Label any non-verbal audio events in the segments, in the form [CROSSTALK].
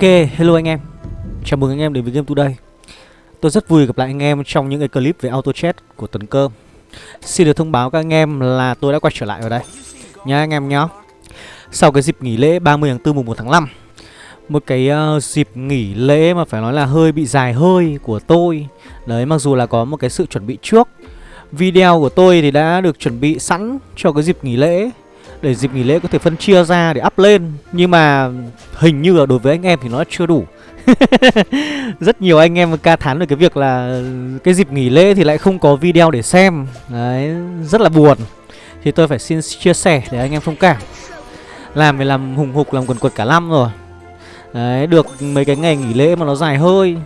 Ok, hello anh em. Chào mừng anh em đến với Game Today. Tôi rất vui gặp lại anh em trong những cái clip về auto chat của Tấn Cơm Xin được thông báo các anh em là tôi đã quay trở lại ở đây. Nhá anh em nhá. Sau cái dịp nghỉ lễ 30 tháng 4 mùng 1 tháng 5 Một cái uh, dịp nghỉ lễ mà phải nói là hơi bị dài hơi của tôi. Đấy mặc dù là có một cái sự chuẩn bị trước Video của tôi thì đã được chuẩn bị sẵn cho cái dịp nghỉ lễ để dịp nghỉ lễ có thể phân chia ra để up lên. Nhưng mà hình như là đối với anh em thì nó chưa đủ. [LAUGHS] Rất nhiều anh em ca thán về cái việc là Cái dịp nghỉ lễ thì lại không có video để xem. Đấy, rất là buồn. Thì tôi phải xin chia sẻ để anh em thông cảm. Làm thì làm hùng hục, làm quần quật cả năm rồi. Đấy, được mấy cái ngày nghỉ lễ mà nó dài hơi.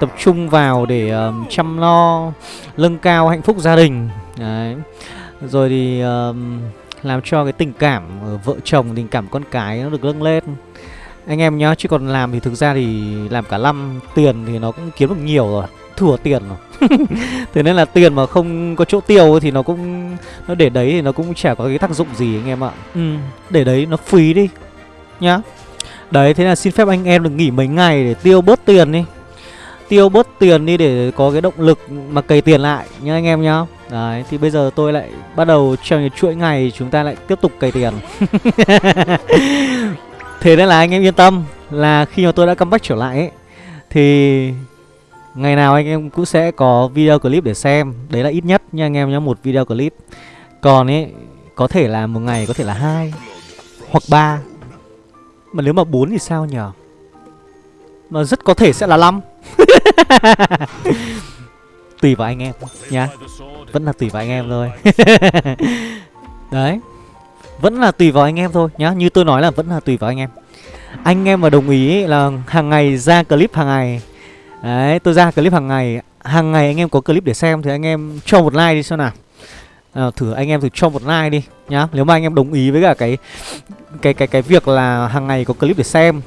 Tập trung vào để um, chăm lo, nâng cao hạnh phúc gia đình. Đấy. Rồi thì um, làm cho cái tình cảm vợ chồng, tình cảm con cái nó được nâng lên. Anh em nhá, chứ còn làm thì thực ra thì làm cả năm Tiền thì nó cũng kiếm được nhiều rồi Thừa tiền rồi. [LAUGHS] Thế nên là tiền mà không có chỗ tiêu thì nó cũng Nó để đấy thì nó cũng chả có cái tác dụng gì anh em ạ. Ừ, Để đấy nó phí đi Nhá. Đấy, thế là xin phép anh em được nghỉ mấy ngày để tiêu bớt tiền đi. Tiêu bớt tiền đi để có cái động lực mà cày tiền lại nhá anh em nhá Đấy, thì bây giờ tôi lại bắt đầu trong những chuỗi ngày chúng ta lại tiếp tục cày tiền. [LAUGHS] Thế nên là anh em yên tâm là khi mà tôi đã comeback trở lại ấy Thì ngày nào anh em cũng sẽ có video clip để xem. Đấy là ít nhất nha anh em nhá, một video clip. Còn ấy, có thể là một ngày có thể là hai Hoặc ba. Mà nếu mà bốn thì sao nhở? Mà rất có thể sẽ là năm. [LAUGHS] Tùy vào anh em nha. Vẫn là tùy vào anh em thôi. [LAUGHS] Đấy. Vẫn là tùy vào anh em thôi nhá. Như tôi nói là vẫn là tùy vào anh em. Anh em mà đồng ý là hàng ngày ra clip hàng ngày. Đấy tôi ra clip hàng ngày. Hàng ngày anh em có clip để xem Thì anh em cho một like đi xem nào. À, Thử anh em thử cho một like đi nhá. Nếu mà anh em đồng ý với cả cái Cái cái cái việc là hàng ngày có clip để xem.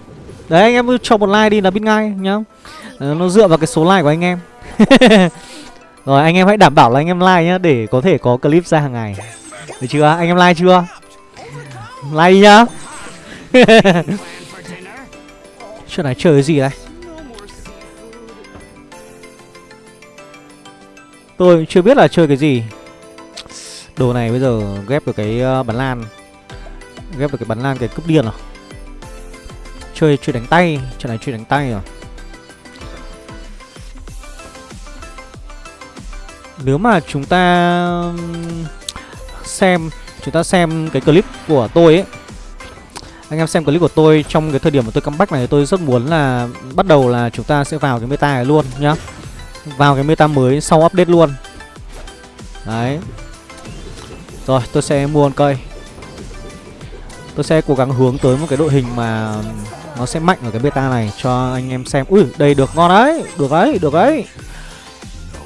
Đấy anh em cho một like đi là biết ngay nhá. Ờ, nó dựa vào cái số like của anh em. [LAUGHS] Rồi, anh em hãy đảm bảo là anh em like nhá, Để có thể có clip ra hàng ngày. Được chưa? Anh em like chưa? Like nhá. [LAUGHS] Chuyện này chơi cái gì đây? Tôi chưa biết là chơi cái gì. Đồ này bây giờ ghép được cái ờ, bắn lan. Ghép được cái bắn lan cái cướp điên rồi. Chơi chơi đánh tay. Chuyện này chơi đánh tay rồi. Nếu mà chúng ta xem, chúng ta xem cái clip của tôi ấy. Anh em xem clip của tôi trong cái thời điểm mà tôi comeback này, tôi rất muốn là bắt đầu là chúng ta sẽ vào cái meta này luôn nhá. Vào cái meta mới sau update luôn. Đấy. Rồi, tôi sẽ mua con cây. Tôi sẽ cố gắng hướng tới một cái đội hình mà nó sẽ mạnh ở cái beta này cho anh em xem. Ui, đây, được ngon đấy, được đấy được đấy.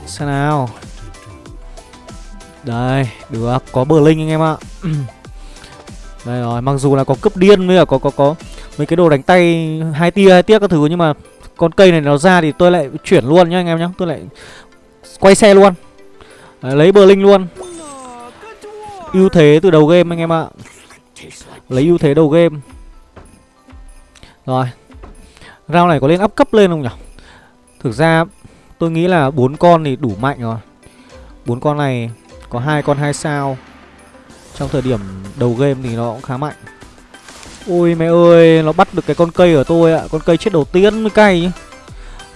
Xem nào đây, được, có bờ linh anh em ạ [CLEARS THROAT] Đây rồi, mặc dù là có cấp điên với cả có có có mấy cái đồ đánh tay hai tia hai tiếc các thứ nhưng mà con cây này nó ra thì tôi lại chuyển luôn nhá anh em nhá, tôi lại quay xe luôn. Đấy, lấy bờ linh luôn. ưu thế từ đầu game anh em ạ. Lấy ưu thế đầu game. Rồi. Round này có lên up cấp lên không nhỉ? Thực ra tôi nghĩ là bốn con thì đủ mạnh rồi. bốn con này có hai con hai sao. Trong thời điểm đầu game thì nó cũng khá mạnh. Ôi mẹ ơi, Nó bắt được cái con cây ở tôi ạ. Con cây chết đầu tiên mới cay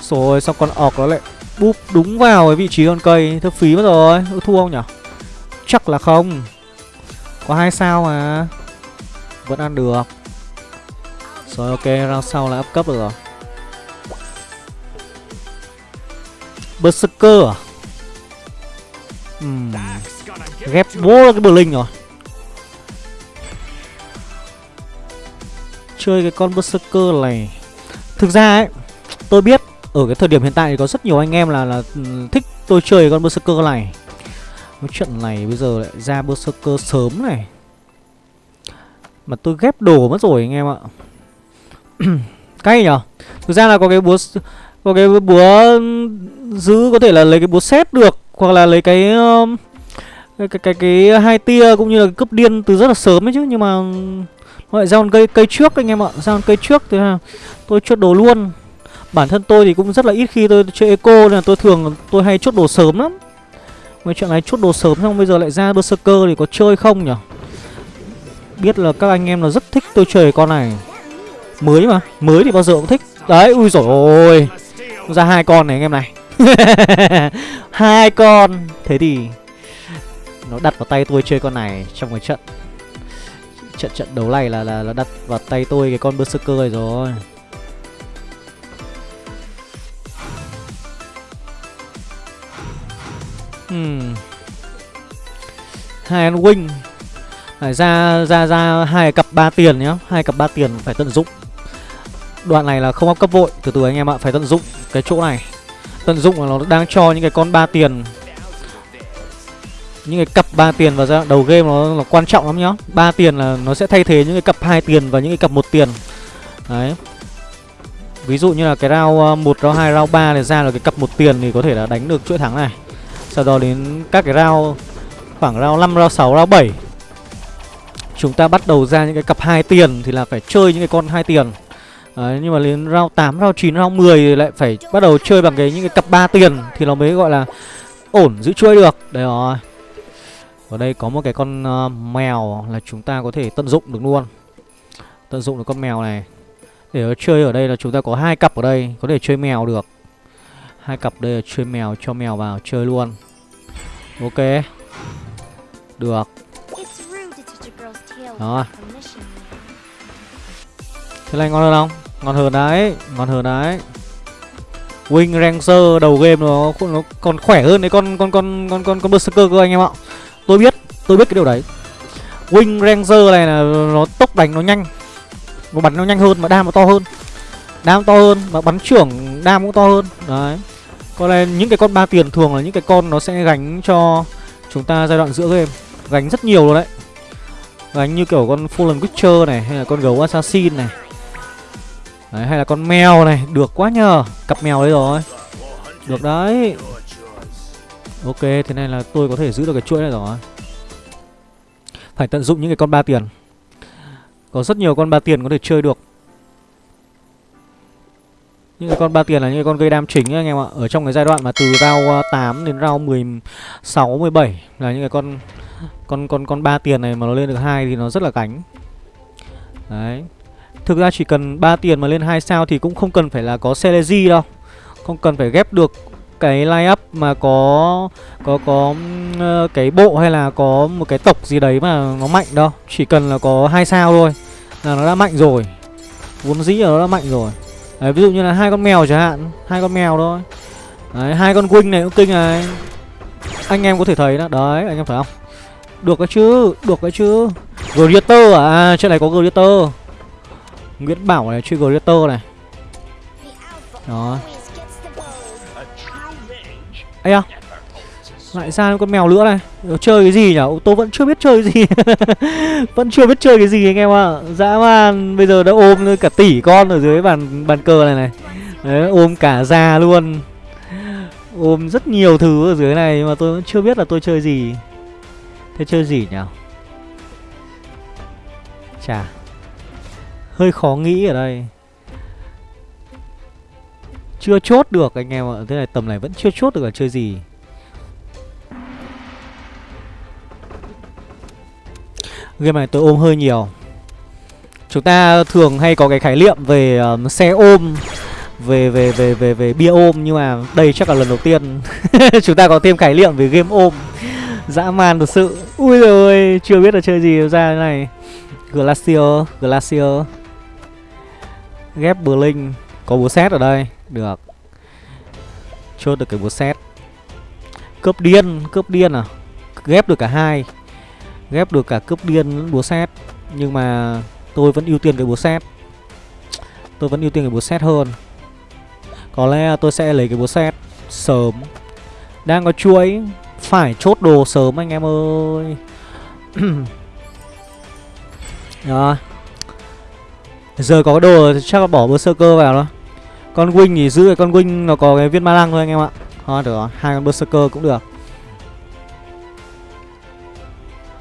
Rồi, xong con ọc nó lại búp đúng vào cái vị trí con cây. Thơ phí mất rồi, Có thua không nhỉ Chắc là không. Có hai sao mà. Vẫn ăn được. Rồi, ok, round sau là up cấp được rồi. Berserker à? Uhm. Ghép bố cái bờ linh rồi. Chơi cái con Berserker này. Thực ra ấy, Tôi biết ở cái thời điểm hiện tại thì có rất nhiều anh em là là ừ, thích tôi chơi con Berserker này. Cái chuyện này bây giờ lại ra Berserker sớm này. Mà tôi ghép đồ mất rồi anh em ạ. [CLEARS THROAT] Cay nhở? Thực ra là có cái búa Có cái búa giữ có thể là lấy cái búa xét được. Hoặc là lấy cái um, cái cái cái, cái hai tia cũng như là cướp điên từ rất là sớm ấy chứ. Nhưng mà Gọi ra con cây cây trước anh em ạ. Ra con cây trước thì tôi chốt đồ luôn. Bản thân tôi thì cũng rất là ít khi tôi chơi eco Nên là tôi thường tôi hay chốt đồ sớm lắm. Mấy chuyện này chốt đồ sớm xong bây giờ lại ra berserker thì có chơi không nhỉ? Biết là các anh em là rất thích tôi chơi con này. Mới mà Mới thì bao giờ cũng thích. Đấy ui rồi ôi Ra hai con này anh em này. [LAUGHS] hai con. Thế thì Nó đặt vào tay tôi chơi con này Trong cái trận. Trận trận đấu này là là, nó đặt vào tay tôi cái con berserker này rồi. Hmm. Hai con wing. Phải ra ra ra hai cặp ba tiền nhá. Hai cặp ba tiền phải tận dụng. Đoạn này là không áp cấp vội. Từ từ anh em ạ phải tận dụng cái chỗ này tận dụng là nó đang cho những cái con ba tiền. Những cái cặp ba tiền vào ra đầu game nó là quan trọng lắm nhá. Ba tiền là nó sẽ thay thế những cái cặp hai tiền và những cái cặp một tiền. Đấy. Ví dụ như là cái round ờ, một round hai round ba này ra là cái cặp một tiền thì có thể là đánh được chuỗi thắng này. Sau đó đến các cái round khoảng round 5, round 6, round 7 Chúng ta bắt đầu ra những cái cặp hai tiền thì là phải chơi những cái con hai tiền. Đấy, nhưng mà đến round 8, round 9, round 10 thì lại phải bắt đầu chơi bằng cái những cái cặp ba tiền thì nó mới gọi là ổn giữ chuỗi được. Đấy rồi. Ở đây có một cái con uh, mèo là chúng ta có thể tận dụng được luôn. Tận dụng được con mèo này. Để chơi ở đây là chúng ta có hai cặp ở đây, có thể chơi mèo được. Hai cặp đây là chơi mèo cho mèo vào chơi luôn. Ok. Được. Đó. Thế này ngon hơn không? Ngon hơn đấy, ngon hơn đấy. Wing Ranger đầu game nó nó còn khỏe hơn đấy con con con con con con Berserker cơ anh em ạ. Tôi biết, tôi biết cái điều đấy. Wing Ranger này là nó tốc đánh nó nhanh. Nó bắn nó nhanh hơn mà đam nó to hơn. Đam to hơn mà bắn trưởng đam cũng to hơn. Đấy. Còn này những cái con ba tiền thường là những cái con nó sẽ gánh cho chúng ta giai đoạn giữa game. Gánh rất nhiều luôn đấy. Gánh như kiểu con Fallen Witcher này hay là con gấu Assassin này. Đấy, hay là con mèo này, được quá nhờ. Cặp mèo đấy rồi. Được đấy. Ok, thế này là tôi có thể giữ được cái chuỗi này rồi. Phải tận dụng những cái con ba tiền. Có rất nhiều con ba tiền có thể chơi được. Những cái con ba tiền là những cái con gây đam chính anh em ạ. Ở trong cái giai đoạn mà từ rao 8 à, đến round 16, 17 Là những cái con con con con ba tiền này mà nó lên được hai thì nó rất là cánh. Đấy. Thực ra chỉ cần 3 tiền mà lên 2 sao thì cũng không cần phải là có Celesi đâu. Không cần phải ghép được cái line up mà có có có uh, cái bộ hay là có một cái tộc gì đấy mà nó mạnh đâu. Chỉ cần là có hai sao thôi là nó đã mạnh rồi. Vốn dĩ là nó đã mạnh rồi. Đấy, ví dụ như là hai con mèo chẳng hạn hai con mèo thôi. Đấy, hai con wing này cũng kinh này. Anh em có thể thấy đó. Đấy, anh em phải không? Được cái chứ, được cái chứ. Greater à, à trên này có Greater. Nguyễn Bảo này, Trigger này. Đó. Ây à Lại ra con mèo nữa này. Nó Chơi cái gì nhở? Tôi vẫn chưa biết chơi cái gì. [LAUGHS] Vẫn chưa biết chơi cái gì anh em ạ. À. Dã man, Bây giờ đã ôm cả tỷ con ở dưới bàn bàn cờ này này. Đấy, ôm cả già luôn. Ôm rất nhiều thứ ở dưới này mà tôi vẫn chưa biết là tôi chơi gì. Thế chơi gì nhở? Chà. Hơi khó nghĩ ở đây. Chưa chốt được anh em ạ Thế này tầm này vẫn chưa chốt được là chơi gì. Game này tôi ôm hơi nhiều. Chúng ta thường hay có cái khái niệm về um, xe ôm về về về về về bia ôm nhưng mà đây chắc là lần đầu tiên [LAUGHS] chúng ta có thêm khái niệm về game ôm. Dã man thật sự. Ui rồi chưa biết là chơi gì ra thế này. Glacier glacier. Ghép Blink Có búa xét ở đây. Được. Chốt được cái búa xét. Cướp điên Cướp điên à? Ghép được cả hai. Ghép được cả cướp điên lẫn búa xét. Nhưng mà tôi vẫn ưu tiên cái búa xét. Tôi vẫn ưu tiên cái búa xét hơn. Có lẽ tôi sẽ lấy cái búa xét Sớm. Đang có chuỗi. Phải chốt đồ sớm anh em ơi. [CLEARS THROAT] Rồi Giờ có đồ chắc là bỏ Berserker vào đó Con Wing thì giữ cái con Wing nó có cái viên ma lăng thôi anh em ạ. Thôi được rồi, hai con Berserker cũng được.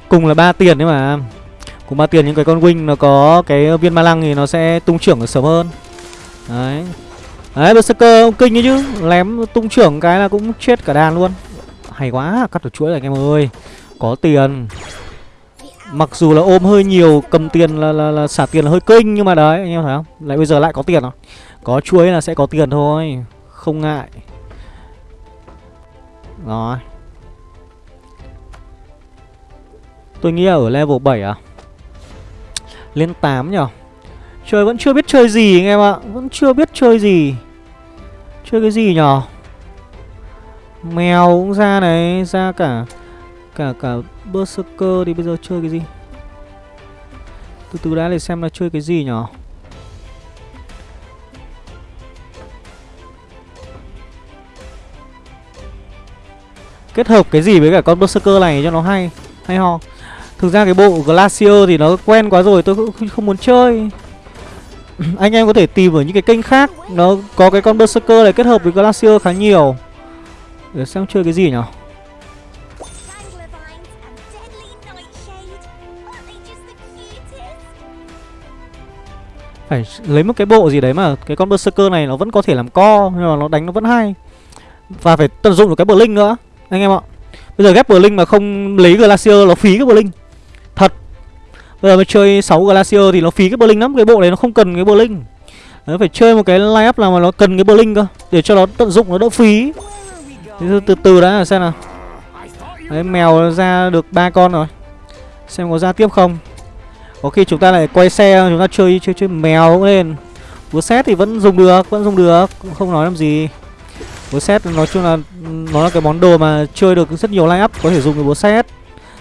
Cùng là ba tiền đấy mà. Cùng ba tiền những cái con wing nó có cái viên ma lăng thì nó sẽ tung trưởng sớm hơn. Đấy. Đấy Berserker ông kinh ấy chứ. Lém tung trưởng cái là cũng chết cả đàn luôn. Hay quá cắt được chuỗi rồi anh em ơi. Có tiền. Mặc dù là ôm hơi nhiều Cầm tiền là, là, là xả tiền là hơi kinh Nhưng mà đấy anh em thấy không? Lại bây giờ lại có tiền rồi. Có chuối là sẽ có tiền thôi Không ngại. Rồi. Tôi nghĩ là ở level 7 à? Lên 8 nhở? Chơi vẫn chưa biết chơi gì anh em ạ. Vẫn chưa biết chơi gì. Chơi cái gì nhở? Mèo cũng ra này Ra cả Cả cả Berserker thì bây giờ chơi cái gì? Từ từ đã để xem là chơi cái gì nhở Kết hợp cái gì với cả con Berserker này cho nó hay Hay ho? Thực ra cái bộ Glacier thì nó quen quá rồi, Tôi cũng không muốn chơi. [CLEARS THROAT] Anh em có thể tìm ở những cái kênh khác, Nó có cái con Berserker này kết hợp với Glacier khá nhiều. Để xem chơi cái gì nhỉ? Phải lấy một cái bộ gì đấy mà Cái con Berserker này nó vẫn có thể làm co Nhưng mà nó đánh nó vẫn hay. Và phải tận dụng được cái Blink nữa Anh em ạ. Bây giờ ghép Blink mà không lấy Glacier nó phí cái Blink. Bây giờ mới chơi 6 Glacier thì nó phí cái Blink lắm Cái bộ này nó không cần cái Blink. Nó phải chơi một cái line up nào mà nó cần cái Blink cơ Để cho nó tận dụng nó đỡ phí. Từ từ, từ đã xem nào. Đấy mèo ra được ba con rồi. Xem có ra tiếp không. Có khi chúng ta lại quay xe Chúng ta chơi chơi chơi mèo cũng lên. Búa xét thì vẫn dùng được Vẫn dùng được Không nói làm gì. Búa xét nói chung là Nó là cái món đồ mà chơi được rất nhiều line up Có thể dùng cái búa xét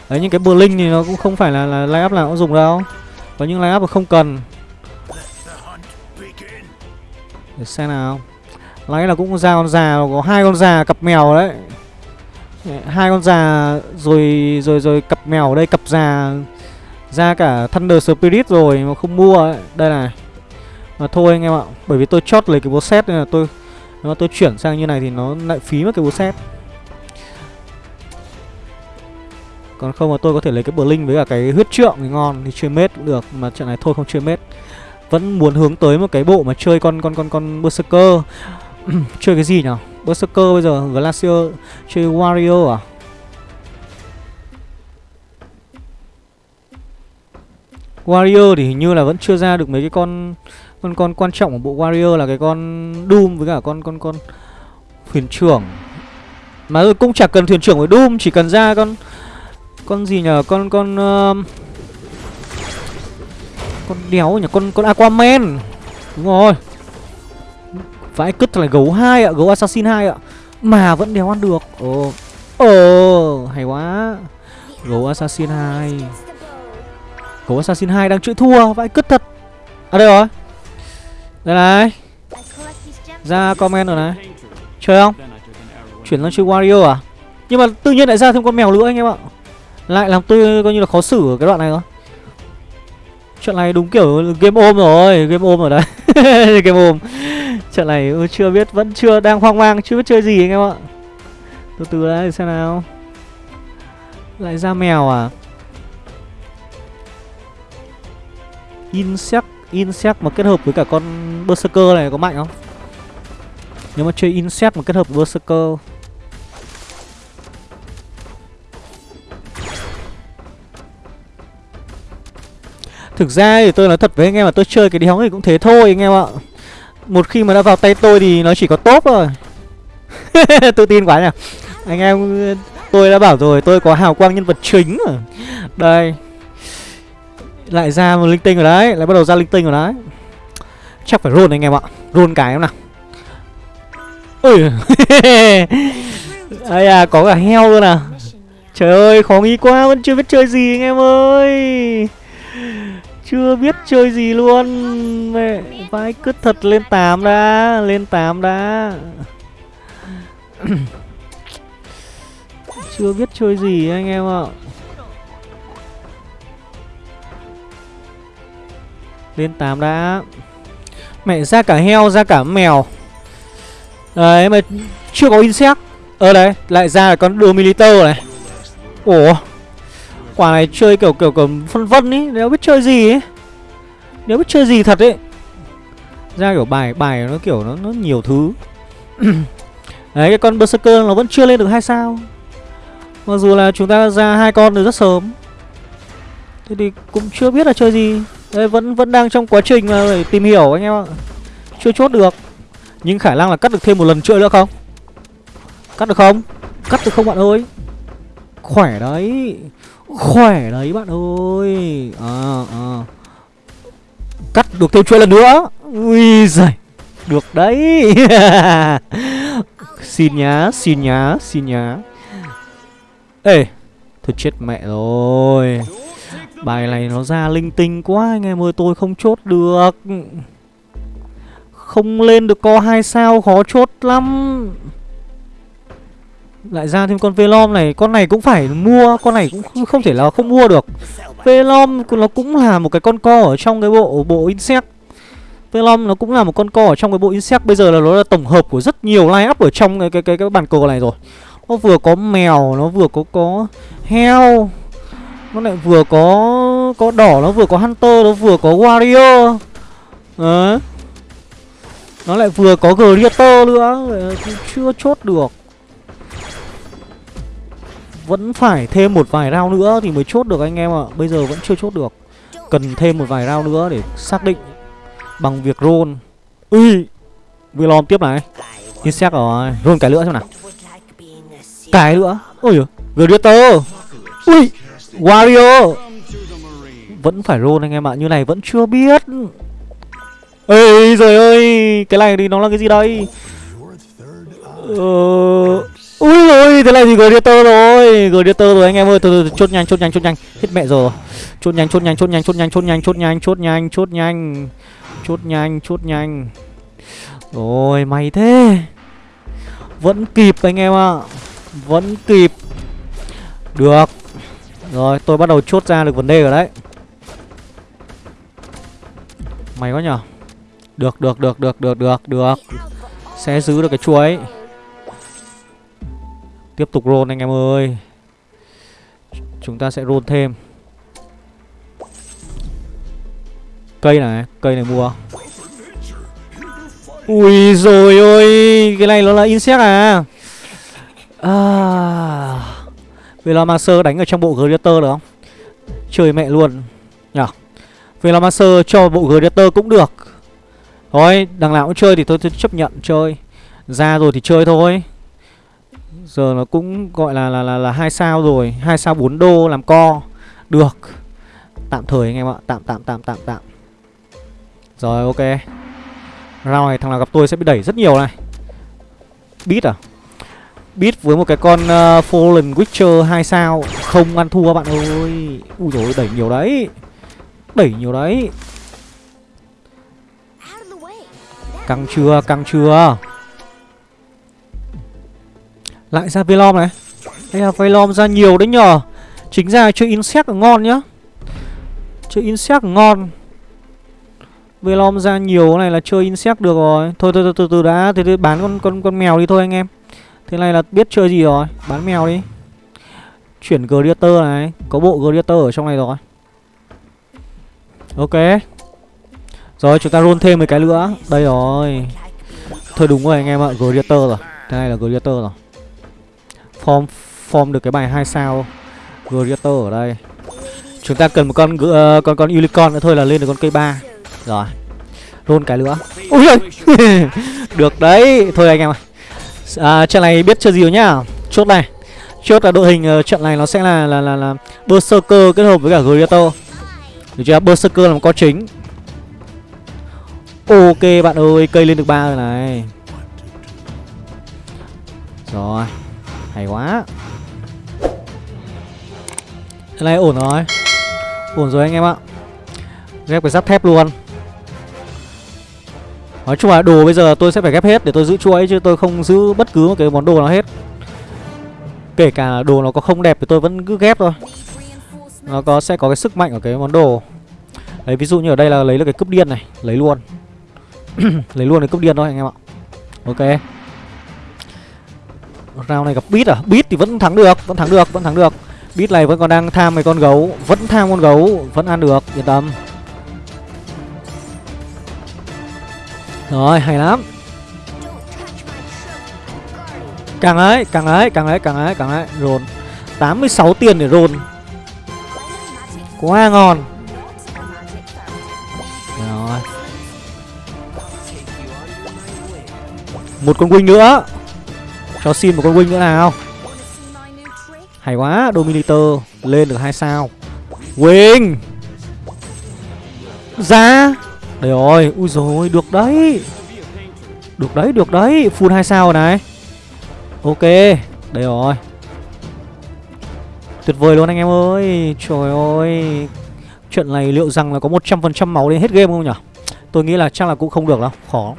Đấy những cái Blink thì nó cũng không phải là, là line up nào cũng dùng đâu. Có những line up mà không cần. Để xem nào. Lấy là cũng ra con già Có hai con già cặp mèo đấy. Hai con già rồi rồi rồi cặp mèo ở đây cặp già ra cả Thunder Spirit rồi mà không mua ấy. đây này. Mà thôi anh em ạ, bởi vì tôi chót lấy cái bộ set nên là tôi, nếu mà tôi chuyển sang như này thì nó lại phí mất cái bộ set. Còn không mà tôi có thể lấy cái Blink với cả cái huyết trượng thì ngon, Thì chơi mết cũng được, Mà trận này thôi không chơi mết. Vẫn muốn hướng tới một cái bộ mà chơi con con con con Berserker. [CLEARS THROAT] Chơi cái gì nhỉ Berserker bây giờ, Glacier, Chơi Wario à? Warrior thì hình như là vẫn chưa ra được mấy cái con con con quan trọng của bộ Warrior là cái con Doom với cả con con con thuyền trưởng. Mà cũng chả cần thuyền trưởng với Doom, chỉ cần ra con con gì nhờ con con uh, con đéo nhỉ con con aquaman. Đúng rồi. Vãi cứt là gấu hai ạ gấu assassin 2 ạ. Mà vẫn đéo ăn được. Ồ. Ồ hay quá. Gấu assassin 2 gấu assassin 2 đang chữ thua vãi cứt thật. À đây rồi. Đây này. Ra comment rồi này. Chơi không? Chuyển sang chơi wario à? Nhưng mà tự nhiên lại ra thêm con mèo nữa anh em ạ. Lại làm tôi coi như là khó xử ở cái đoạn này thôi chuyện này đúng kiểu game ôm rồi Game ôm rồi đấy, [LAUGHS] Game ôm. Chuyện này chưa biết Vẫn chưa đang hoang mang Chưa biết chơi gì anh em ạ. Từ từ đấy xem nào. Lại ra mèo à? Insect Insect mà kết hợp với cả con Berserker này có mạnh không? Nếu mà chơi Insect mà kết hợp với Berserker. Thực ra thì tôi nói thật với anh em là tôi chơi cái đéo này cũng thế thôi anh em ạ. Một khi mà đã vào tay tôi thì nó chỉ có tốt thôi. [LAUGHS] Tự tin quá nhỉ. Anh em, tôi đã bảo rồi, tôi có hào quang nhân vật chính rồi. Đây. Lại ra một linh tinh rồi đấy. Lại bắt đầu ra linh tinh rồi đấy. Chắc phải roll anh em ạ. Roll cái em nào. Ui. [LAUGHS] Đây à có cả heo luôn à. Trời ơi, khó nghĩ quá, Vẫn chưa biết chơi gì anh em ơi. Chưa biết chơi gì luôn. Mẹ, Vãi cứ thật lên 8 đã, Lên 8 đã. [CLEARS THROAT] Chưa biết chơi gì anh em ạ. Lên 8 đã. Mẹ ra cả heo ra cả mèo. Đấy mà chưa có insect. Ờ đấy lại ra là con Dominator này. Ủa? Quả này chơi kiểu kiểu kiểu phân vân ý Nếu biết chơi gì ấy Nếu biết chơi gì thật ấy Ra kiểu bài bài nó kiểu nó, nó nhiều thứ. [CLEARS THROAT] Đấy cái con Berserker nó vẫn chưa lên được hai sao. Mặc dù là chúng ta ra hai con từ rất sớm. Thế thì cũng chưa biết là chơi gì. Đấy vẫn vẫn đang trong quá trình mà phải tìm hiểu anh em ạ. Chưa chốt được. Nhưng khả năng là cắt được thêm một lần chơi nữa không? Cắt được không? Cắt được không bạn ơi? Khỏe đấy. Khỏe đấy bạn ơi. À, à. Cắt được thêm chơi lần nữa. Ui giời. Được đấy. [LAUGHS] Xin nhá Xin nhá Xin nhá. Ê Thôi chết mẹ rồi. Bài này nó ra linh tinh quá anh em ơi Tôi không chốt được. Không lên được co hai sao khó chốt lắm. Lại ra thêm con Velom này Con này cũng phải mua Con này cũng không thể là không mua được. Velom nó cũng là một cái con co ở trong cái bộ bộ Insect. Velom nó cũng là một con co ở trong cái bộ Insect Bây giờ là nó là tổng hợp của rất nhiều line up ở trong cái cái cái, cái bàn cờ này rồi. Nó vừa có mèo Nó vừa có có heo. Nó lại vừa có có đỏ, Nó vừa có Hunter, Nó vừa có Warrior Đấy. Nó lại vừa có Greater nữa Chưa chốt được. Vẫn phải thêm một vài round nữa thì mới chốt được anh em ạ. Bây giờ vẫn chưa chốt được. Cần thêm một vài round nữa để xác định Bằng việc roll. Ui Velom tiếp này. Insect rồi, Roll cái nữa xem nào. Cái nữa Ôi giời Greater. Ui. Wario Vẫn phải roll anh em ạ. Như này vẫn chưa biết Ê trời ơi Cái này thì nó là cái gì đây Ờ... Ui rồi thế này thì Gladiator rồi Gladiator rồi anh em ơi từ từ chốt nhanh chốt nhanh chốt nhanh Hết mẹ rồi Chốt nhanh chốt nhanh chốt nhanh chốt nhanh chốt nhanh chốt nhanh chốt nhanh chốt nhanh Chốt nhanh chốt nhanh Rồi may thế Vẫn kịp anh em ạ. Vẫn kịp Được rồi, tôi bắt đầu chốt ra được vấn đề rồi đấy. Mày có nhở được được được được được được được. Sẽ giữ được cái chuối. Tiếp tục roll anh em ơi. Chúng ta sẽ roll thêm. Cây này Cây này mua. Ui rồi ôi, Cái này nó là insect à? À. Velomancer đánh ở trong bộ Greater được không? Chơi mẹ luôn. Nhở Velomancer cho bộ Greater cũng được. Thôi đằng nào cũng chơi thì tôi, tôi chấp nhận chơi. Ra rồi thì chơi thôi. Giờ nó cũng gọi là là là, là 2 sao rồi. Hai sao 4 đô làm co. Được. Tạm thời anh em ạ. Tạm tạm tạm tạm tạm. Rồi ok. Round này thằng nào gặp tôi sẽ bị đẩy rất nhiều này. Beat à? Beat với một cái con uh, Fallen Witcher 2 sao. Không ăn thua bạn ơi. Ui dồi đẩy nhiều đấy. Đẩy nhiều đấy. Căng chưa căng chưa. Lại ra Velom này. Đây là Velom ra nhiều đấy nhờ. Chính ra chơi Insect ngon nhá. Chơi Insect ngon. Velom ra nhiều này là chơi Insect được rồi. Thôi thôi từ từ đã. Thế thì bán con con con mèo đi thôi anh em. Thế này là biết chơi gì rồi? Bán mèo đi. Chuyển greater này. Có bộ greater ở trong này rồi. Ok. Rồi chúng ta roll thêm một cái nữa. Đây rồi. Thôi đúng rồi anh em ạ greater rồi. Thế này là greater rồi. Form form được cái bài hai sao. Greater ở đây. Chúng ta cần một con uh, con con unicorn nữa thôi là lên được con cây ba. Rồi. Luôn cái nữa. Ui [LAUGHS] được đấy. Thôi anh em ơi à, trận này biết chưa gì rồi nhá? Chốt này. Chốt là đội hình uh, trận này nó sẽ là là là, là berserker kết hợp với cả gladiator được chưa? Berserker là một con chính. Ok bạn ơi cây lên được ba rồi này. Rồi hay quá. Cái này ổn rồi. Ổn rồi anh em ạ. Ghép cái giáp thép luôn. Nói chung là đồ bây giờ tôi sẽ phải ghép hết để tôi giữ chuỗi chứ tôi không giữ bất cứ một cái món đồ nào hết. Kể cả đồ nó có không đẹp thì tôi vẫn cứ ghép thôi. Nó có sẽ có cái sức mạnh ở cái món đồ. Đấy ví dụ như ở đây là lấy được cái cúp điên này Lấy luôn. [CLEARS THROAT] Lấy luôn cái cúp điên thôi anh em ạ. Ok. Round này gặp Beat à? Beat thì vẫn thắng được, vẫn thắng được, vẫn thắng được. Bit này vẫn còn đang tham mấy con gấu Vẫn tham con gấu Vẫn ăn được Yên tâm. Rồi, hay lắm. Càng ấy Càng ấy Càng ấy Càng ấy Càng ấy. Rồn. 86 tiền để rồn. Quá ngon. Rồi. Một con wing nữa. Cho xin một con wing nữa nào. Hay quá, Dominator Lên được hai sao. Wing. Ra đây rồi Ui rồi Được đấy. Được đấy Được đấy. Full hai sao rồi này. Ok. Đây rồi. Tuyệt vời luôn anh em ơi. Trời ơi. Chuyện này liệu rằng là có 100% máu đến hết game không nhỉ? Tôi nghĩ là chắc là cũng không được đâu. Khó.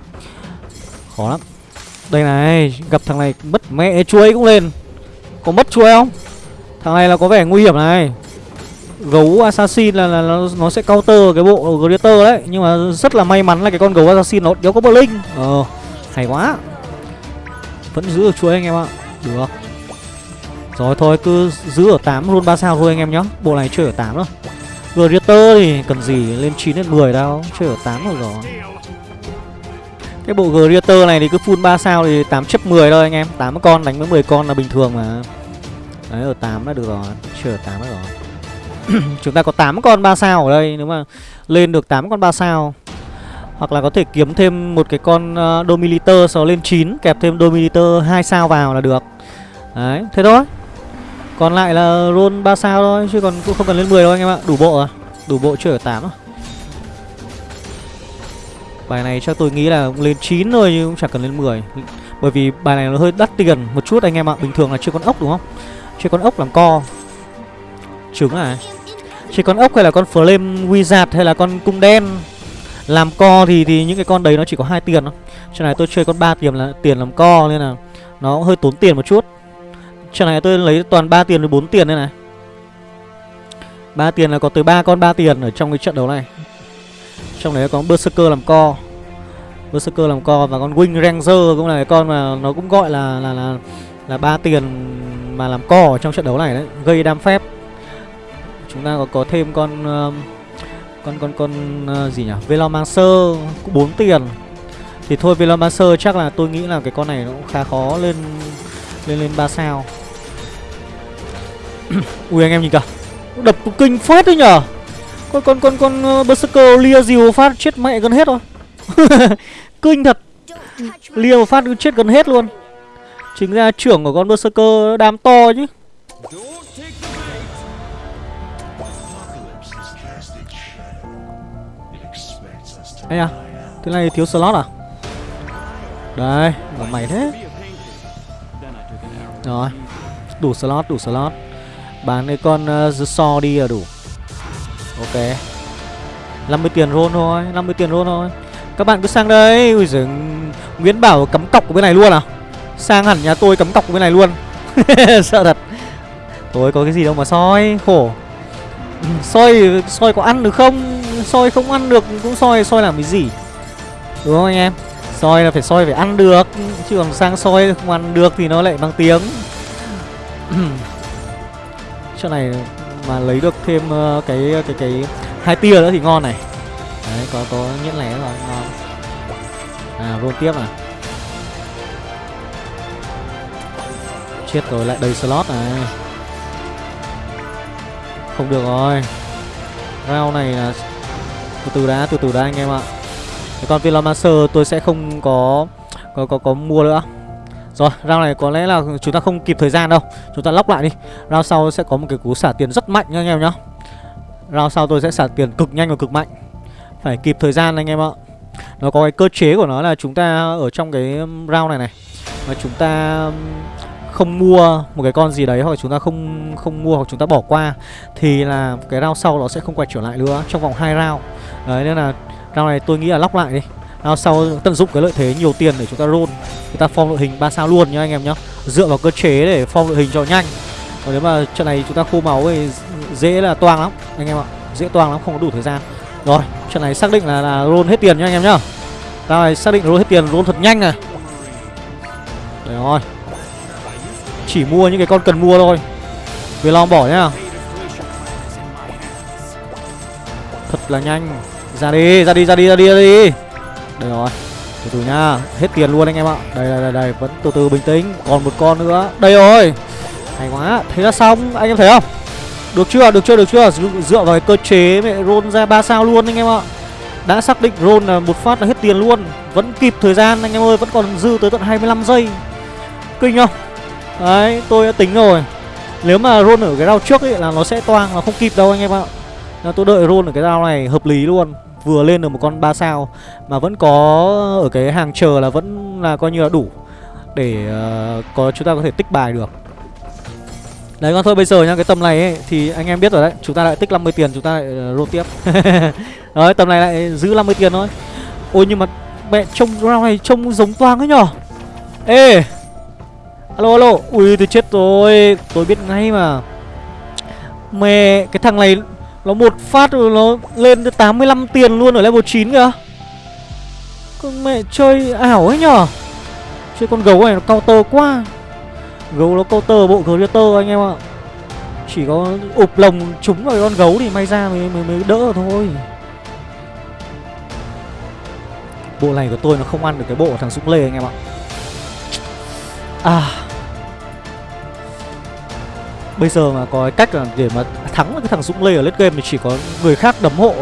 Khó lắm. Đây này, Gặp thằng này mất mẹ chuối cũng lên. Có mất chuối không? Thằng này là có vẻ nguy hiểm này. Gấu assassin là, là, là nó sẽ counter cái bộ Greater đấy. Nhưng mà rất là may mắn là cái con gấu assassin nó đéo có bờ linh. Ờ Hay quá. Vẫn giữ được chuối anh em ạ. Được. Rồi thôi cứ giữ ở 8 luôn 3 sao thôi anh em nhá. Bộ này chơi ở 8 thôi. Greater thì cần gì lên 9 đến 10 đâu. Chơi ở 8 rồi rồi. Cái bộ Greater này thì cứ full 3 sao thì 8 chấp 10 thôi anh em. 8 con đánh với 10 con là bình thường mà. Đấy ở 8 đã được rồi. Chơi ở 8 đã rồi. [COUGHS] Chúng ta có 8 con 3 sao ở đây Nếu mà lên được 8 con 3 sao. Hoặc là có thể kiếm thêm một cái con ờ, uh, Dominator Sau lên 9 Kẹp thêm Dominator 2 sao vào là được. Đấy thế thôi. Còn lại là roll 3 sao thôi Chứ còn cũng không cần lên 10 đâu anh em ạ. Đủ bộ à? Đủ bộ chưa ở 8 à? Bài này chắc tôi nghĩ là lên 9 thôi nhưng cũng chẳng cần lên 10 Bởi vì bài này nó hơi đắt tiền một chút anh em ạ. Bình thường là chưa con ốc đúng không? Chưa con ốc làm co. Trứng à? Chơi con ốc hay là con flame wizard hay là con cung đen? Làm co thì thì những cái con đấy nó chỉ có hai tiền thôi. Cho này tôi chơi con ba tiền là tiền làm co nên là Nó hơi tốn tiền một chút. Cho này tôi lấy toàn 3 tiền với 4 tiền đây này. 3 tiền là có tới 3 con 3 tiền ở trong cái trận đấu này. Trong đấy có Berserker làm co. Berserker làm co và con Wing Ranger cũng là cái con mà nó cũng gọi là là là là 3 tiền mà làm co ở trong trận đấu này đấy, gây đam phép. Chúng ta có có thêm con uh, con con con uh, gì nhỉ? Velomancer cũng 4 tiền. Thì thôi Velomancer chắc là tôi nghĩ là cái con này nó cũng khá khó lên lên lên 3 sao. [COUGHS] Ui anh em nhìn kìa Đập kinh phết đấy nhở Con con con con uh, Berserker lia dìu phát chết mẹ gần hết rồi [LAUGHS] Kinh thật Lia một phát chết gần hết luôn Chính ra trưởng của con Berserker đam to chứ Ây à Thế này thiếu slot à? Đây Là mày thế. Rồi Đủ slot đủ slot. Bán cái con uh, Saw đi là đủ. Ok. 50 tiền roll thôi 50 tiền roll thôi. Các bạn cứ sang đây. Ui giời Nguyễn Bảo cắm cọc của bên này luôn à? Sang hẳn nhà tôi cắm cọc của bên này luôn. [LAUGHS] Sợ thật. Tôi có cái gì đâu mà soi Khổ. Ừ, soi soi có ăn được không? Soi không ăn được cũng soi Soi làm cái gì? Đúng không anh em? Soi là phải soi phải ăn được Chứ còn sang soi không ăn được thì nó lại mang tiếng. [CLEARS THROAT] Chỗ này mà lấy được thêm uh, cái cái cái hai tia nữa thì ngon này. Đấy có có nhẫn lẻ rồi ngon. À roll tiếp à. Chết rồi lại đầy slot này. Không được rồi. Round này là từ từ đã từ từ đã anh em ạ. Cái con Velomancer tôi sẽ không có có có có mua nữa. Rồi, round này có lẽ là chúng ta không kịp thời gian đâu. Chúng ta lóc lại đi. Round sau sẽ có một cái cú xả tiền rất mạnh nha anh em nhá. Round sau tôi sẽ xả tiền cực nhanh và cực mạnh. Phải kịp thời gian anh em ạ. Nó có cái cơ chế của nó là chúng ta ở trong cái um, round này này Mà chúng ta um, không mua một cái con gì đấy hoặc chúng ta không không mua hoặc chúng ta bỏ qua thì là cái round sau nó sẽ không quay trở lại nữa trong vòng hai round. Đấy nên là round này tôi nghĩ là lóc lại đi. Nào sau tận dụng cái lợi thế nhiều tiền để chúng ta roll chúng ta form đội hình 3 sao luôn nhá anh em nhá. Dựa vào cơ chế để form đội hình cho nhanh. Còn nếu mà trận này chúng ta khô máu thì dễ là toang lắm Anh em ạ. Dễ toang lắm không có đủ thời gian. Rồi trận này xác định là, là roll hết tiền nhá anh em nhá. Tao này xác định roll hết tiền roll thật nhanh này. Đấy rồi. Chỉ mua những cái con cần mua thôi. Về long bỏ nhá. Thật là nhanh. Ra đi, ra đi, ra đi, ra đi, ra đi. Đây rồi. Từ từ nha. Hết tiền luôn anh em ạ. Đây, đây, đây, đây. Vẫn từ từ bình tĩnh. Còn một con nữa. Đây rồi. Hay quá. Thế là xong. Anh em thấy không? Được chưa, được chưa, được chưa? Dựa vào cái cơ chế mẹ roll ra 3 sao luôn anh em ạ. Đã xác định roll là một phát là hết tiền luôn. Vẫn kịp thời gian anh em ơi. Vẫn còn dư tới tận 25 giây. Kinh không? Đấy, tôi đã tính rồi. Nếu mà roll ở cái round trước ấy là nó sẽ toang Nó không kịp đâu anh em ạ. Nên tôi đợi roll ở cái dao này hợp lý luôn. Vừa lên được một con 3 sao Mà vẫn có ở cái hàng chờ là vẫn là coi như là đủ Để uh, có chúng ta có thể tích bài được. Đấy con thôi bây giờ nha cái tầm này ấy, thì anh em biết rồi đấy Chúng ta lại tích 50 tiền chúng ta lại uh, roll tiếp. [LAUGHS] Đấy tầm này lại giữ 50 tiền thôi. Ôi nhưng mà mẹ trông round này trông giống toang ấy nhở? Ê! Alo alo. Ui tôi chết rồi. Tôi biết ngay mà. Mẹ Cái thằng này nó một phát rồi nó lên tới 85 tiền luôn ở level 9 kìa. Con mẹ chơi ảo ấy nhở? Chơi con gấu này nó counter quá. Gấu nó counter bộ creator anh em ạ. Chỉ có ụp lồng trúng vào con gấu thì may ra mới, mới, mới đỡ thôi. Bộ này của tôi nó không ăn được cái bộ thằng Dũng Lê anh em ạ. À. Bây giờ mà có cái cách là để mà thắng cái thằng Dũng Lê ở late game thì chỉ có người khác đấm hộ.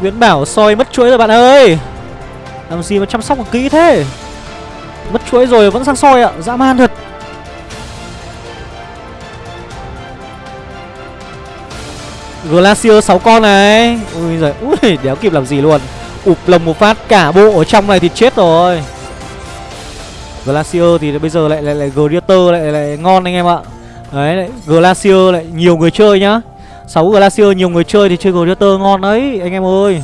Nguyễn Bảo soi mất chuỗi rồi bạn ơi. Làm gì mà chăm sóc kỹ thế? Mất chuỗi rồi vẫn sang soi ạ, Dã man thật. Glacier 6 con này. Ui giời, Ui, đéo kịp làm gì luôn. Ụp lồng một phát, cả bộ ở trong này thì chết rồi. Glacier thì bây giờ lại lại lại Greater lại lại ngon anh em ạ. Đấy lại, Glacier lại nhiều người chơi nhá. 6 Glacier nhiều người chơi thì chơi Greater ngon đấy anh em ơi.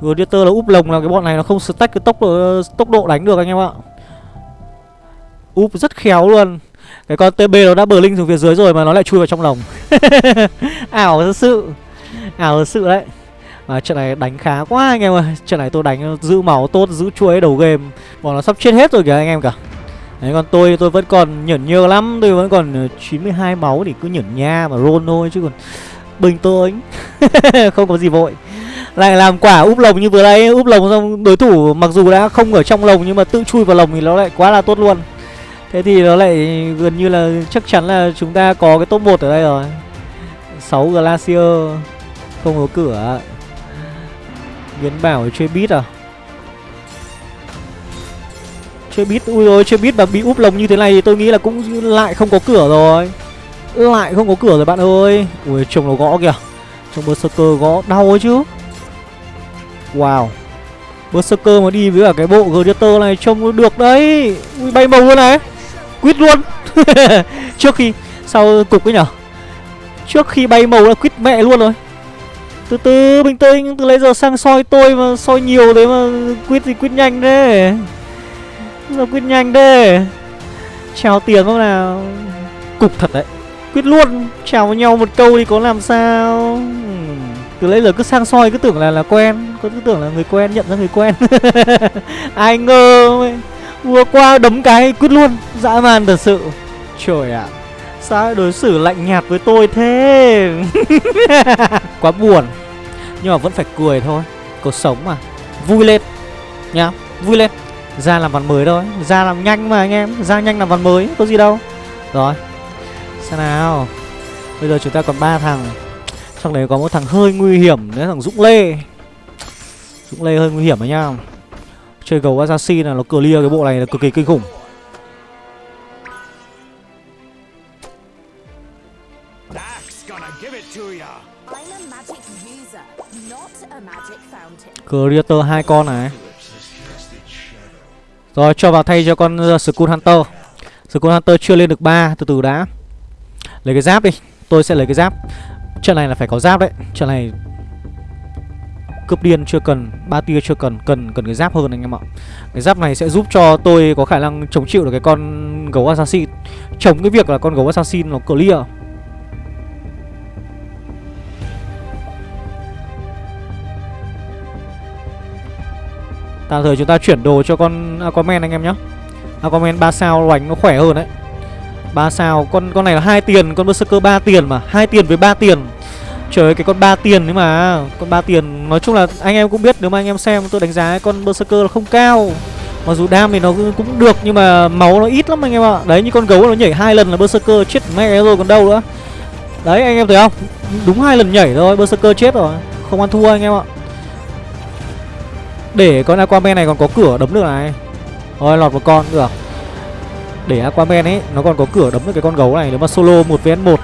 Greater là úp lồng là cái bọn này nó không stack cái tốc độ tốc độ đánh được anh em ạ. Úp rất khéo luôn. Cái con TB nó đã bờ linh xuống phía dưới rồi mà nó lại chui vào trong lồng. [LAUGHS] Ảo thật sự. Ảo thật sự đấy à, trận này đánh khá quá anh em ơi. Trận này tôi đánh giữ máu tốt, giữ chuối đầu game. Bọn nó sắp chết hết rồi kìa anh em cả. Đấy còn tôi tôi vẫn còn nhẫn nhơ lắm. Tôi vẫn còn ờ, 92 máu thì cứ nhẫn nha mà roll thôi chứ còn Bình tôi [LAUGHS] Không có gì vội. Lại làm quả úp lồng như vừa đây. Úp lồng xong đối thủ mặc dù đã không ở trong lồng Nhưng mà tự chui vào lồng thì nó lại quá là tốt luôn. Thế thì nó lại gần như là chắc chắn là chúng ta có cái top 1 ở đây rồi. 6 Glacier. Không có cửa. Biến bảo chơi bít à? Chơi bít Ui rồi chơi bít mà bị úp lồng như thế này Thì tôi nghĩ là cũng lại không có cửa rồi. Lại không có cửa rồi bạn ơi. Ui chồng nó gõ kìa. Chồng Berserker gõ đau ấy chứ. Wow. Berserker mà đi với cả cái bộ Gladiator này trông được đấy. Ui, bay màu luôn này. Quýt luôn. [LAUGHS] Trước khi, Sau cục ấy nhở? Trước khi bay màu là quýt mẹ luôn rồi từ từ bình tĩnh từ lấy giờ sang soi tôi mà soi nhiều thế mà quyết gì quyết nhanh thế? Sao quyết nhanh thế? Chào tiền không nào? Cục thật đấy. Quyết luôn chào với nhau một câu thì có làm sao? Từ lấy giờ cứ sang soi cứ tưởng là là quen cứ tưởng là người quen nhận ra người quen. [LAUGHS] Ai ngờ vừa qua đấm cái quyết luôn. Dã man thật sự. Trời ạ. à. Sao đối xử lạnh nhạt với tôi thế? [LAUGHS] Quá buồn. Nhưng mà vẫn phải cười thôi. Cuộc sống mà. Vui lên. Nhá, Vui lên. Ra làm ván mới thôi. Ra làm nhanh mà anh em. Ra nhanh làm ván mới, Có gì đâu. Rồi. Xem nào. Bây giờ chúng ta còn ba thằng. Trong đấy có một thằng hơi nguy hiểm Đấy thằng Dũng Lê. Dũng Lê hơi nguy hiểm đấy nhá Chơi gấu assassin là nó clear cái bộ này là cực kỳ kinh khủng. Creator hai con này. Rồi, cho vào thay cho con uh, Skull Hunter. Skull Hunter chưa lên được 3 Từ từ đã. Lấy cái giáp đi, Tôi sẽ lấy cái giáp. Trận này là phải có giáp đấy, Trận này Cướp điên chưa cần, ba tia chưa cần Cần cần cái giáp hơn anh em ạ. Cái giáp này sẽ giúp cho tôi có khả năng chống chịu được cái con gấu assassin. Chống cái việc là con gấu assassin nó clear. Tạm thời chúng ta chuyển đồ cho con Aquaman anh em nhé Aquaman 3 sao loành nó khỏe hơn đấy. Ba sao, con con này là hai tiền, con berserker ba tiền mà. Hai tiền với ba tiền. Trời ơi, cái con ba tiền đấy mà. Con ba tiền, nói chung là anh em cũng biết, nếu mà anh em xem, tôi đánh giá con berserker là không cao. Mặc dù đam thì nó cũng được, nhưng mà máu nó ít lắm anh em ạ. Đấy, như con gấu nó nhảy hai lần là berserker chết mẹ rồi, còn đâu nữa. Đấy, anh em thấy không? Đúng hai lần nhảy thôi, berserker chết rồi. Không ăn thua anh em ạ để con aquaman này còn có cửa đấm được này. Thôi, lọt một con được. Để aquaman ấy, nó còn có cửa đấm được cái con gấu này. Nếu mà solo 1 vs 1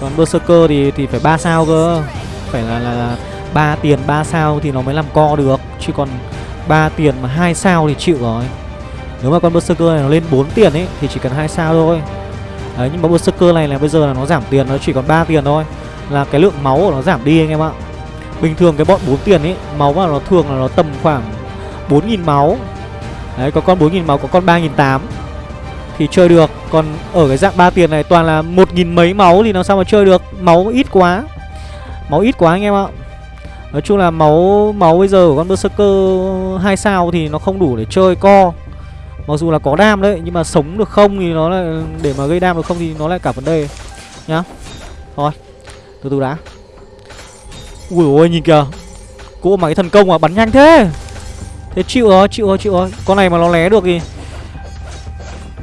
còn berserker thì thì phải 3 sao cơ. Phải là là là 3 tiền 3 sao thì nó mới làm co được. Chứ còn 3 tiền mà 2 sao thì chịu rồi. Nếu mà con berserker này nó lên 4 tiền ấy, thì chỉ cần 2 sao thôi. Đấy, nhưng mà berserker này là bây giờ là nó giảm tiền, nó chỉ còn 3 tiền thôi. Là cái lượng máu của nó giảm đi anh em ạ bình thường cái bọn 4 tiền ấy máu mà nó thường là nó tầm khoảng 4.000 máu. Đấy, có con 4.000 máu, có con 3.800 thì chơi được, còn ở cái dạng 3 tiền này toàn là 1.000 mấy máu thì làm sao mà chơi được? Máu ít quá. Máu ít quá anh em ạ. Nói chung là máu máu bây giờ của con Berserker 2 sao thì nó không đủ để chơi co. Mặc dù là có đam đấy, Nhưng mà sống được không thì nó lại, Để mà gây đam được không thì nó lại cả vấn đề, Nhá. Thôi, Từ từ đã. Ui ôi nhìn kìa. Cô mà cái thần công mà bắn nhanh thế. Thế chịu rồi chịu rồi chịu rồi. Con này mà nó lé được thì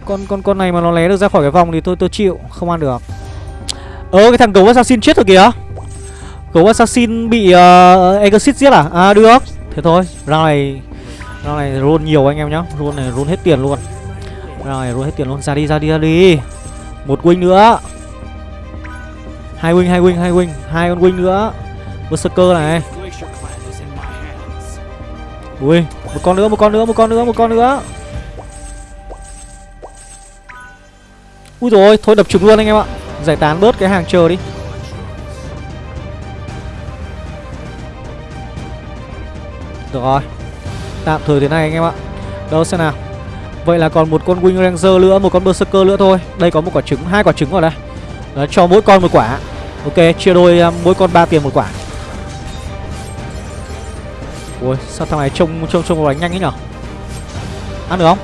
Con con con này mà nó lé được ra khỏi cái vòng thì tôi tôi chịu Không ăn được. Ơ cái thằng gấu assassin chết rồi kìa. Gấu assassin bị ờ, uh, Exit giết à? À được Thế thôi Round này Round này roll nhiều anh em nhá. Roll này roll hết tiền luôn. Round này roll hết tiền luôn. Ra đi ra đi ra đi. Một win nữa. Hai win hai win hai win hai con win nữa. Berserker này. Ui Một con nữa một con nữa một con nữa một con nữa. Ui rồi Thôi đập trúng luôn anh em ạ. Giải tán bớt cái hàng chờ đi. Được rồi. Tạm thời thế này anh em ạ. Đâu xem nào. Vậy là còn một con Wing Ranger nữa Một con Berserker nữa thôi. Đây có một quả trứng hai quả trứng rồi đây. Đó, Cho mỗi con một quả. Ok chia đôi à, mỗi con ba tiền một quả. Ui, sao thằng này trông trông trông đánh nhanh ấy nhở? Ăn được không?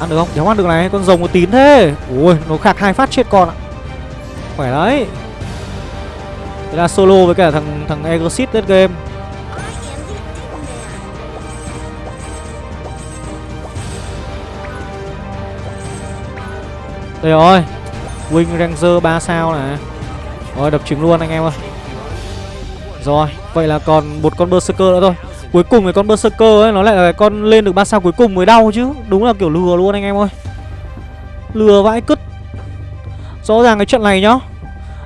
Ăn được không? Đéo ăn được này, Con rồng có tín thế. Ui, nó khạc hai phát chết con ạ. Khỏe đấy. Thế là solo với cả thằng thằng Exit lên game. Đây rồi. Wing Ranger 3 sao này. Rồi đập trứng luôn anh em ơi. Rồi Vậy là còn một con Berserker nữa thôi. Cuối cùng cái con Berserker ấy Nó lại là cái con lên được 3 sao cuối cùng mới đau chứ. Đúng là kiểu lừa luôn anh em ơi. Lừa vãi cứt. Rõ ràng cái trận này nhá.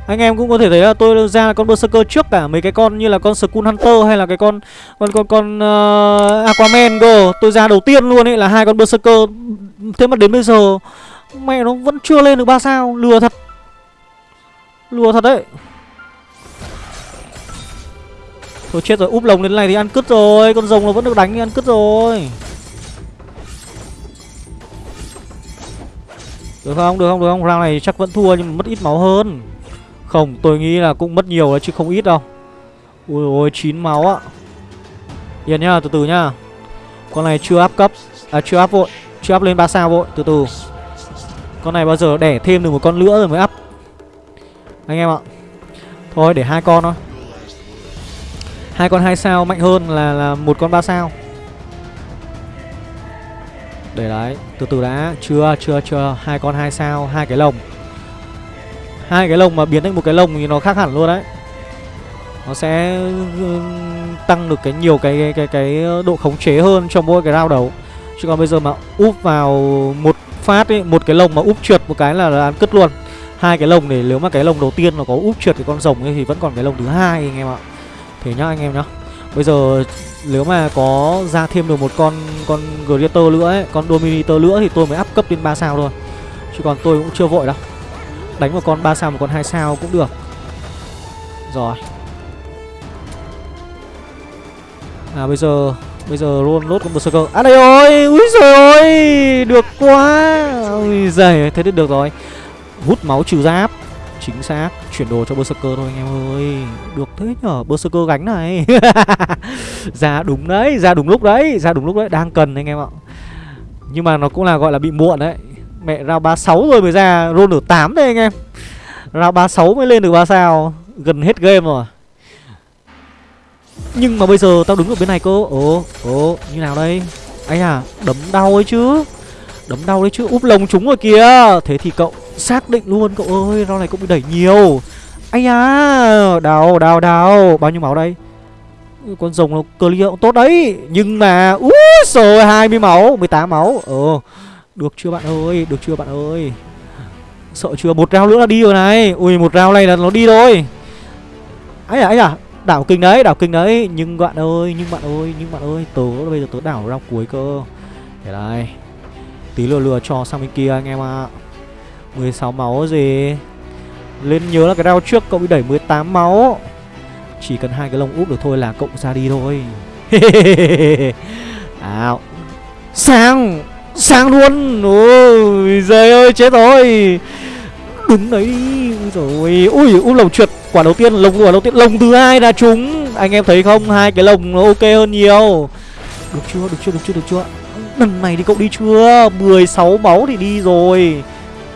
Anh em cũng có thể thấy là tôi ra là con Berserker trước cả mấy cái con như là con Skull Hunter hay là cái con con con con uh, Aquaman cơ. Tôi ra đầu tiên luôn ấy là hai con Berserker. Thế mà đến bây giờ Mẹ nó vẫn chưa lên được 3 sao. Lừa thật. Lừa thật đấy. Thôi chết rồi, úp lồng đến này thì ăn cứt rồi, Con rồng nó vẫn được đánh thì ăn cứt rồi. Được không được không được không? Round này chắc vẫn thua nhưng mà mất ít máu hơn. Không, tôi nghĩ là cũng mất nhiều đấy chứ không ít đâu. Ui ôi 9 máu á Yên nhá, từ từ nhá. Con này chưa áp cấp À chưa áp vội, Chưa áp lên 3 sao vội, từ từ. Con này bao giờ đẻ thêm được một con nữa rồi mới áp Anh em ạ. Thôi, để hai con thôi hai con hai sao mạnh hơn là là một con ba sao. Để đấy Từ từ đã. Chưa chưa chưa. Hai con hai sao hai cái lồng. Hai cái lồng mà biến thành một cái lồng thì nó khác hẳn luôn đấy. Nó sẽ tăng được cái nhiều cái cái cái, cái độ khống chế hơn trong mỗi cái round đấu Chứ còn bây giờ mà úp vào một phát ấy một cái lồng mà úp trượt một cái là, là ăn cứt luôn. Hai cái lồng để nếu mà cái lồng đầu tiên nó có úp trượt cái con rồng ấy thì vẫn còn cái lồng thứ hai anh em ạ thế nhá anh em nhá. Bây giờ nếu mà có ra thêm được một con con Greater nữa ấy con Dominator nữa thì tôi mới áp cấp lên 3 sao thôi. Chứ còn tôi cũng chưa vội đâu. Đánh một con 3 sao một con hai sao cũng được. Rồi. À bây giờ Bây giờ luôn lốt con Berserker À đây rồi! Úi rồi ơi, Được quá! Ui giời Thế thì được rồi. Hút máu trừ giáp. Chính xác. Chuyển đồ cho Berserker thôi anh em ơi. Được thế nhở? Berserker gánh này. [LAUGHS] Ra đúng đấy Ra đúng lúc đấy Ra đúng lúc đấy. Đang cần anh em ạ. Nhưng mà nó cũng là gọi là bị muộn đấy. Mẹ ra 36 rồi mới ra Roll được 8 đây anh em. Ra 36 mới lên được 3 sao. Gần hết game rồi. Nhưng mà bây giờ tao đứng ở bên này cơ. Ồ, ồ, như nào đây? Anh à, đấm đau ấy chứ. Đấm đau đấy chứ, úp lồng chúng rồi kìa. Thế thì cậu xác định luôn cậu ơi Round này cũng bị đẩy nhiều. Anh à, đào đào đào. Bao nhiêu máu đây? Con rồng nó clear cũng tốt đấy. Nhưng mà Úi rồi 20 máu 18 máu. Ờ Được chưa bạn ơi Được chưa bạn ơi? Sợ chưa? Một rau nữa là đi rồi này. Ui một rau này là nó đi rồi. Ấy à ấy à Đảo kinh đấy Đảo kinh đấy. Nhưng bạn ơi Nhưng bạn ơi Nhưng bạn ơi Tớ bây giờ tớ đảo rau cuối cơ. Để đây. Tí lừa lừa cho sang bên kia anh em ạ. à. 16 máu gì? Lên nhớ là cái round trước cậu bị đẩy 18 máu. Chỉ cần hai cái lông úp được thôi là cậu ra đi thôi. [LAUGHS] Ảo Sang Sang luôn. Ôi, giời ơi, chết rồi. Đứng đấy. Đi rồi Ui, úp lồng trượt. Quả đầu tiên, lồng, quả đầu tiên, Lồng thứ hai là trúng. Anh em thấy không? Hai cái lồng nó ok hơn nhiều. Được chưa? Được chưa? Được chưa? Được chưa? Lần này thì cậu đi chưa? 16 máu thì đi rồi.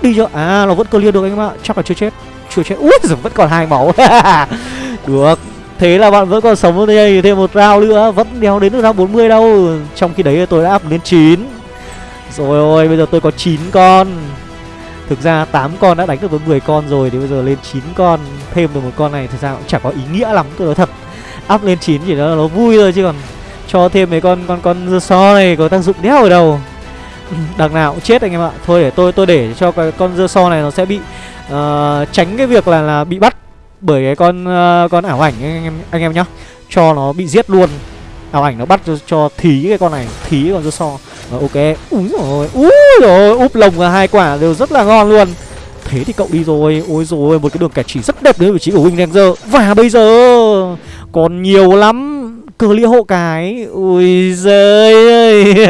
Đi chưa? À nó vẫn clear được anh em ạ. Chắc là chưa chết. Chưa chết. Ui giời, vẫn còn hai máu. [LAUGHS] Được. Thế là bạn vẫn còn sống ở đây, thêm một round nữa. Vẫn đéo đến được round 40 đâu. Trong khi đấy tôi đã up lên 9 Rồi, ôi, bây giờ tôi có 9 con. Thực ra 8 con đã đánh được với 10 con rồi, Thì bây giờ lên 9 con, Thêm được một con này, Thực ra cũng chả có ý nghĩa lắm, tôi nói thật. Up lên 9 chỉ là nó vui thôi, chứ còn Cho thêm mấy con con con so này có tác dụng đéo ở đâu. [COUGHS] Đằng nào cũng chết anh em ạ. Thôi để tôi tôi để cho cái con dưa so này nó sẽ bị uh, Tránh cái việc là là bị bắt bởi cái con uh, con ảo ảnh anh em anh em nhá. Cho nó bị giết luôn. Ảo ảnh nó bắt cho, cho thí cái con này thí con dưa so. Rồi, ok. Úi rồi úi rồi úp lồng là hai quả đều rất là ngon luôn. Thế thì cậu đi rồi. Ôi rồi một cái đường kẻ chỉ rất đẹp đến vị trí của wing ranger. Và bây giờ còn nhiều lắm. Cơ lia hộ cái. Ui giời ơi.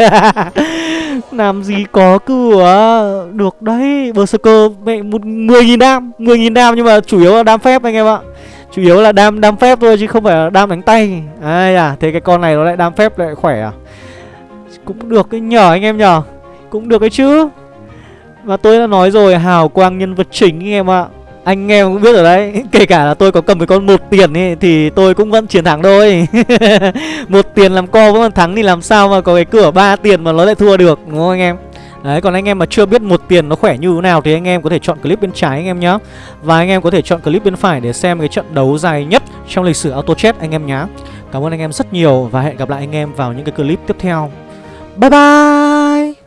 [LAUGHS] làm gì có cửa? Được đấy, Berserker, mẹ, một mười nghìn đam, mười nghìn đam nhưng mà chủ yếu là đam phép anh em ạ. Chủ yếu là đam đam phép thôi chứ không phải là đam đánh tay. Ai à thế cái con này nó lại đam phép lại khỏe à? Cũng được cái nhờ anh em nhờ, Cũng được cái chứ. Và tôi đã nói rồi, hào quang nhân vật chính anh em ạ anh em cũng biết rồi đấy. [LAUGHS] Kể cả là tôi có cầm cái con một tiền ấy, Thì tôi cũng vẫn chiến thắng thôi. [LAUGHS] Một tiền làm co vẫn thắng Thì làm sao mà có cái cửa ba tiền mà nó lại thua được, Đúng không anh em? Đấy, còn anh em mà chưa biết một tiền nó khỏe như thế nào Thì anh em có thể chọn clip bên trái anh em nhé Và anh em có thể chọn clip bên phải Để xem cái trận đấu dài nhất Trong lịch sử auto chess anh em nhé Cảm ơn anh em rất nhiều Và hẹn gặp lại anh em vào những cái clip tiếp theo. Bye bye!